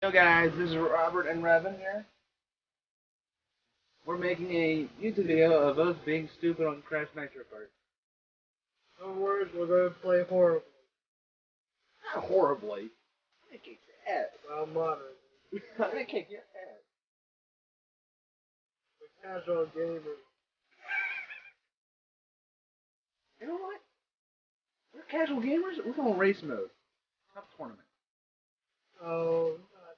Yo guys, this is Robert and Revan here. We're making a YouTube video of us being stupid on Crash Nitro Kart. No worries, we're going to play horribly. Not horribly. I'm gonna kick your ass. Well, moderately. I'm gonna kick your ass. We're casual gamers. You know what? We're casual gamers. We're going to race mode. Not tournament. Oh, uh,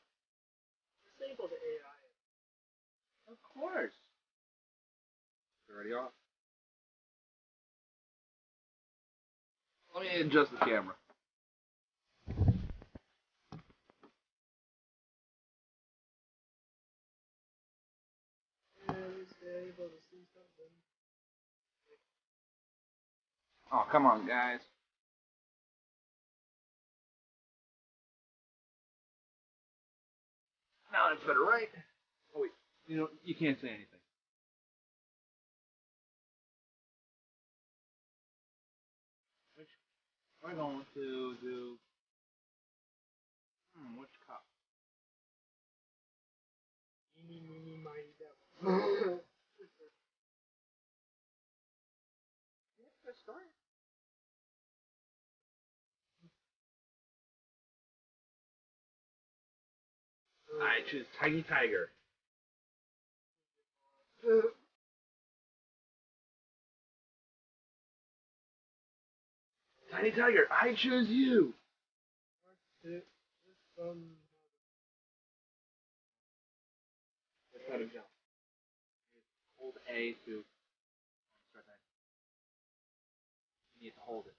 disable the AI. Of course. Already off. Let me adjust the camera. Oh, come on, guys. Now that's better, right? Wait. You know, you can't say anything. Which we're going to do. Hmm, which cup? Eeny, meeny, miny, devil. Let's start. I choose Tiny Tiger. Tiny Tiger, I choose you. It's, um, That's how to jump. Hold A to start that. You need to hold it.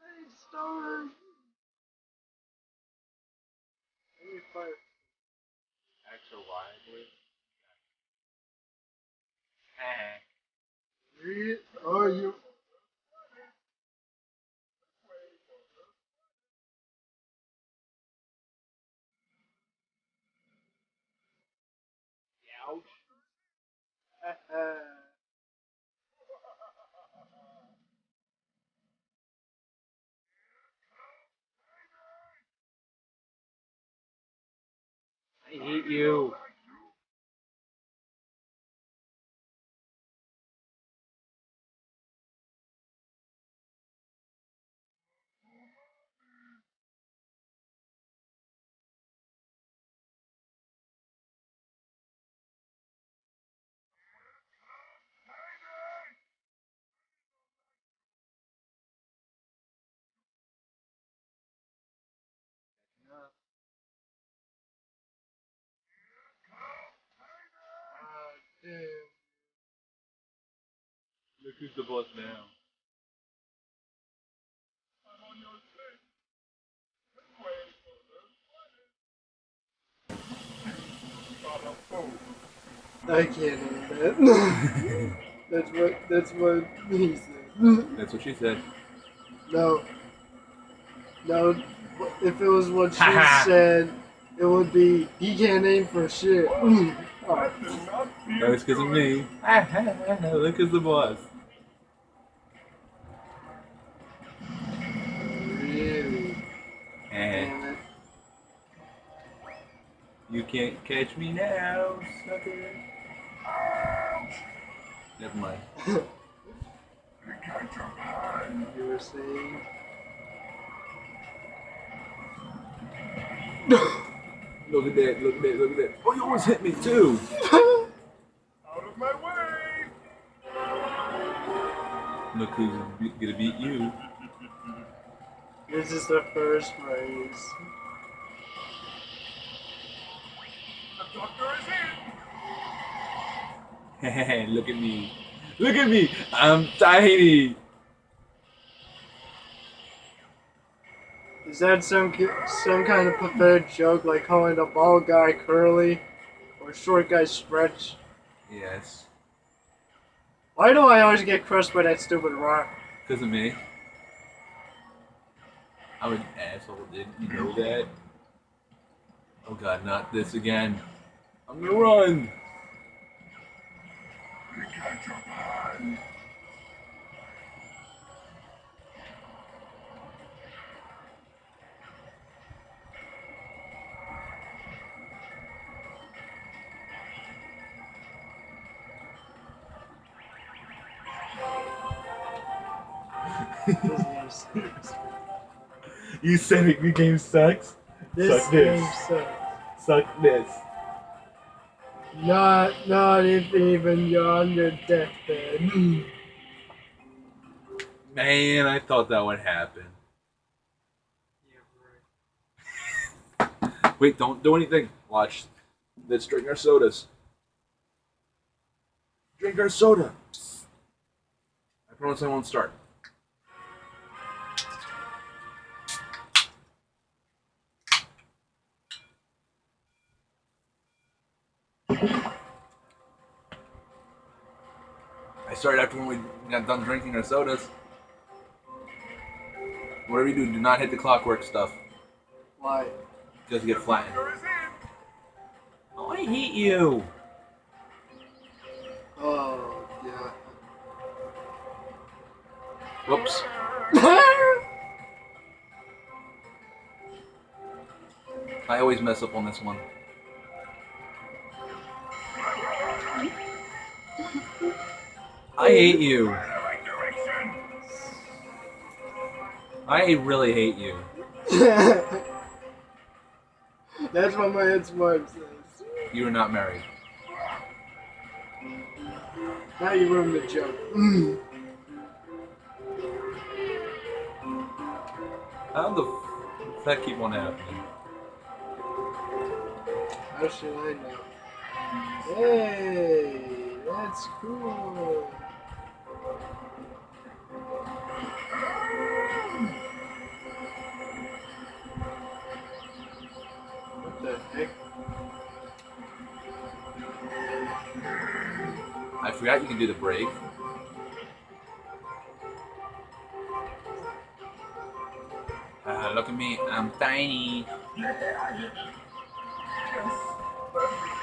Nice start. Any fire. X or Y, I believe. Eh. Oh, you. Ouch. hate you. Ah. Look who's the boss now. I can't name that. that's what that's what he said. That's what she said. No. No. If it was what she said, it would be he can't name for shit. That was because of me. Look at the boss. really? Eh. And you can't catch me now, sucker. Never mind. You were saying. Look at that, look at that, look at that. Oh, you almost hit me too. Of my way! Look who's gonna beat you. This is the first race. The doctor is in! Hey, look at me. Look at me. I'm tiny. Is that some some kind of pathetic joke like calling the bald guy curly or short guy stretch? Yes. Why do I always get crushed by that stupid rock? Because of me. I'm an asshole, did you know that? Oh god, not this again. I'm gonna run. You said it, the game sucks. This Suck game this. sucks. Suck this. Not, not if even you're on your deathbed. Man, I thought that would happen. Wait, don't do anything. Watch. Let's drink our sodas. Drink our soda. I promise I won't start. I started after when we got done drinking our sodas. Whatever you do, do not hit the clockwork stuff. Why? Because you get flattened. Oh, I hate you. Oh, yeah. Whoops. I always mess up on this one. I hate you. I really hate you. That's what my head smart says. You are not married. Now you ruined the joke. Mm. How the f- that keep on happening? How should I know? Hey, that's cool. Forgot you can do the break. Ah, look at me, I'm tiny.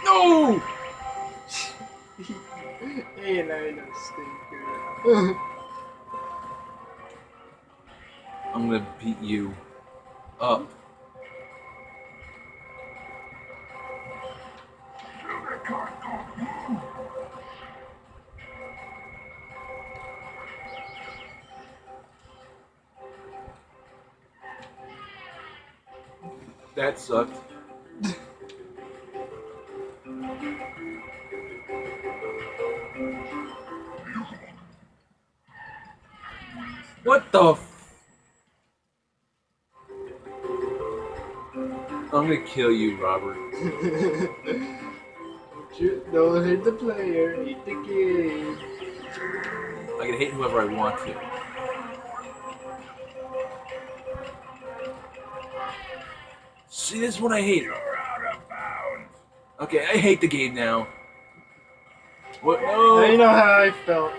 No! I no stinker? I'm gonna beat you up. That sucked. What the f- I'm gonna kill you, Robert. Don't Don't hit the player, hit the game. I can hit whoever I want to. See, this is what I hate. Okay, I hate the game now. What? No. Now you know how I felt.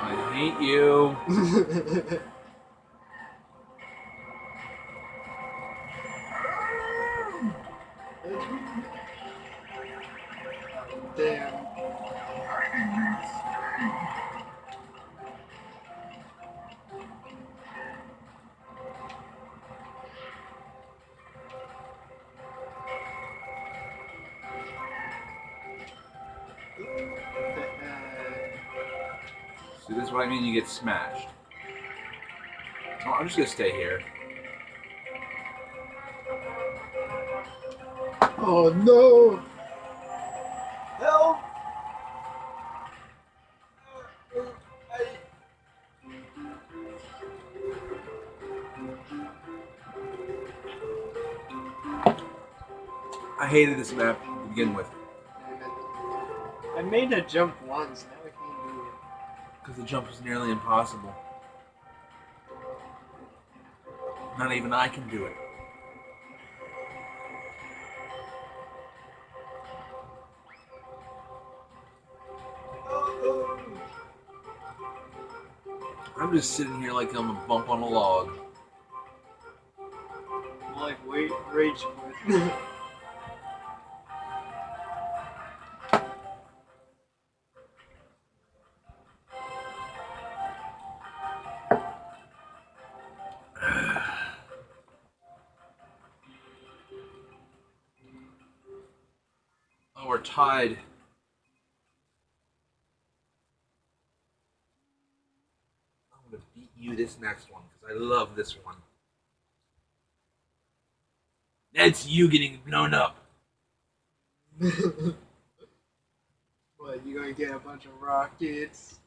I hate you. See, this is what I mean. You get smashed. Oh, I'm just gonna stay here. Oh no! Help! I hated this map to begin with I made a jump once, because the jump is nearly impossible. Not even I can do it. I'm just sitting here like I'm a bump on a log. Like, wait, rage tied. I'm gonna beat you this next one because I love this one. That's you getting blown up. what, you gonna get a bunch of rockets?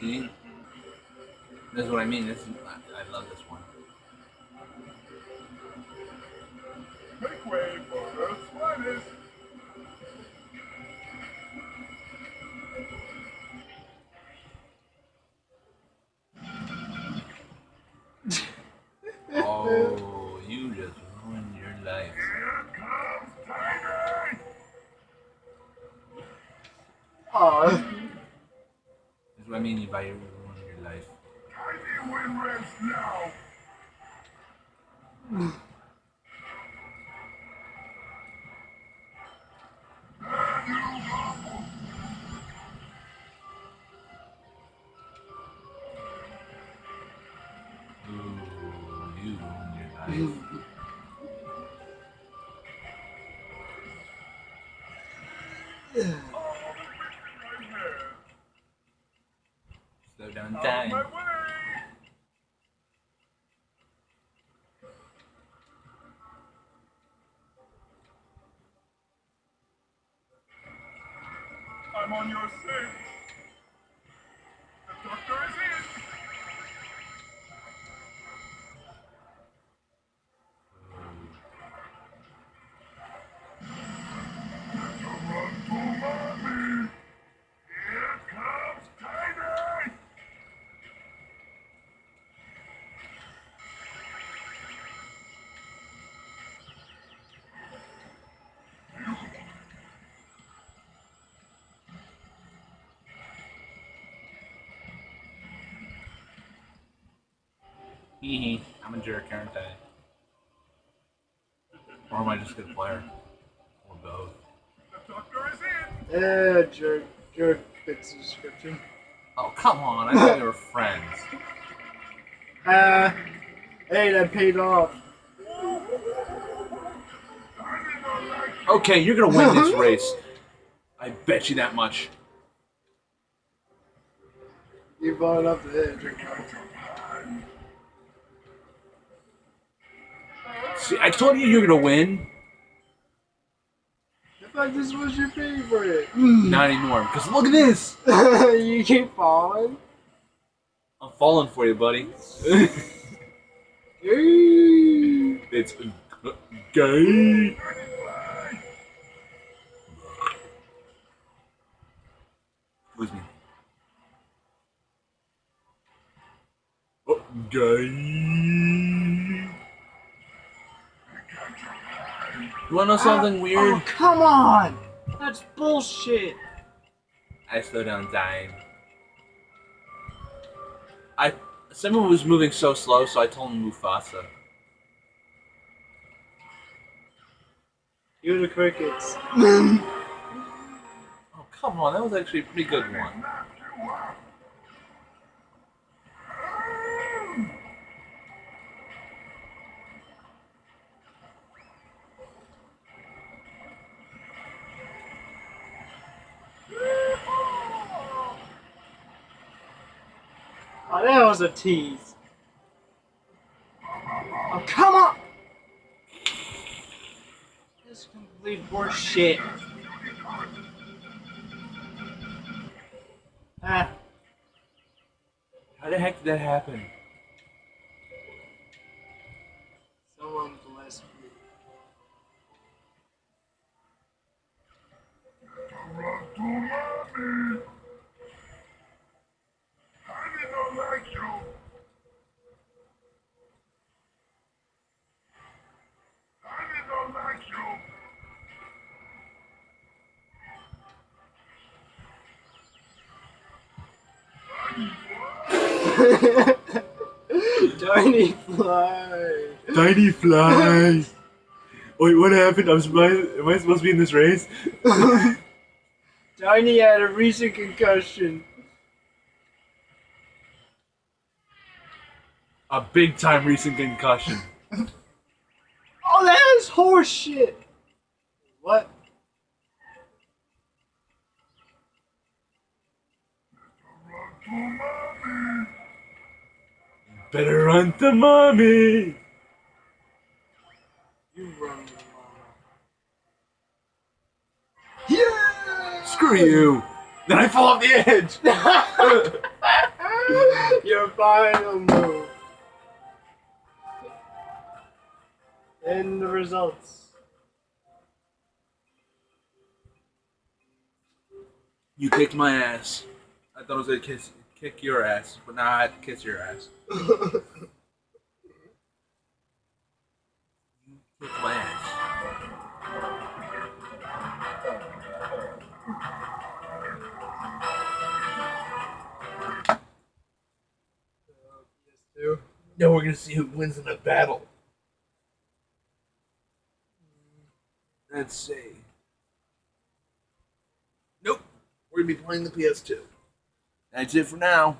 See? This is what I mean. This is, I, I love this one. Make way for Earth's finest. Oh, you just ruined your life. Here comes Tiger! Aw, This is what I mean by you ruining your life. On your six. Hee hee. I'm a jerk, aren't I? Or am I just a good player? Or both. The doctor is in. yeah, jerk, jerk fits the description. Oh, come on. I thought we were friends. Ah, hey, that paid off. I did not like you. Okay, you're gonna win this race. I bet you that much. You brought up the edge. See, I told you you're gonna win. I thought this was your favorite. Not anymore. Because look at this. you keep falling. I'm falling for you, buddy. It's gay. Excuse me. Oh, gay. You wanna know something weird? Oh, come on! That's bullshit. I slowed down time. I someone was moving so slow, so I told him Mufasa. You're the crickets. Oh come on, that was actually a pretty good one. Oh, that was a tease. Oh, come on! This is complete horseshit. Ah, How the heck did that happen? someone bless me. Run to mommy. I did not like you. I did not like you. I Tiny fly. Tiny fly. Wait, what happened? I'm surprised. Am I supposed to be in this race? Tiny had a recent concussion. A big time recent concussion. Oh, that is horse shit. What? Better run to mommy. You run, Yeah! Screw you. Then I fall off the edge. Your final move. And the results. You kicked my ass. I thought I was gonna kiss, kick your ass, but now I have to kiss your ass. You kicked my ass. PS2. Now we're gonna see who wins in a battle. Let's see. Nope. We're gonna be playing the PS2. That's it for now.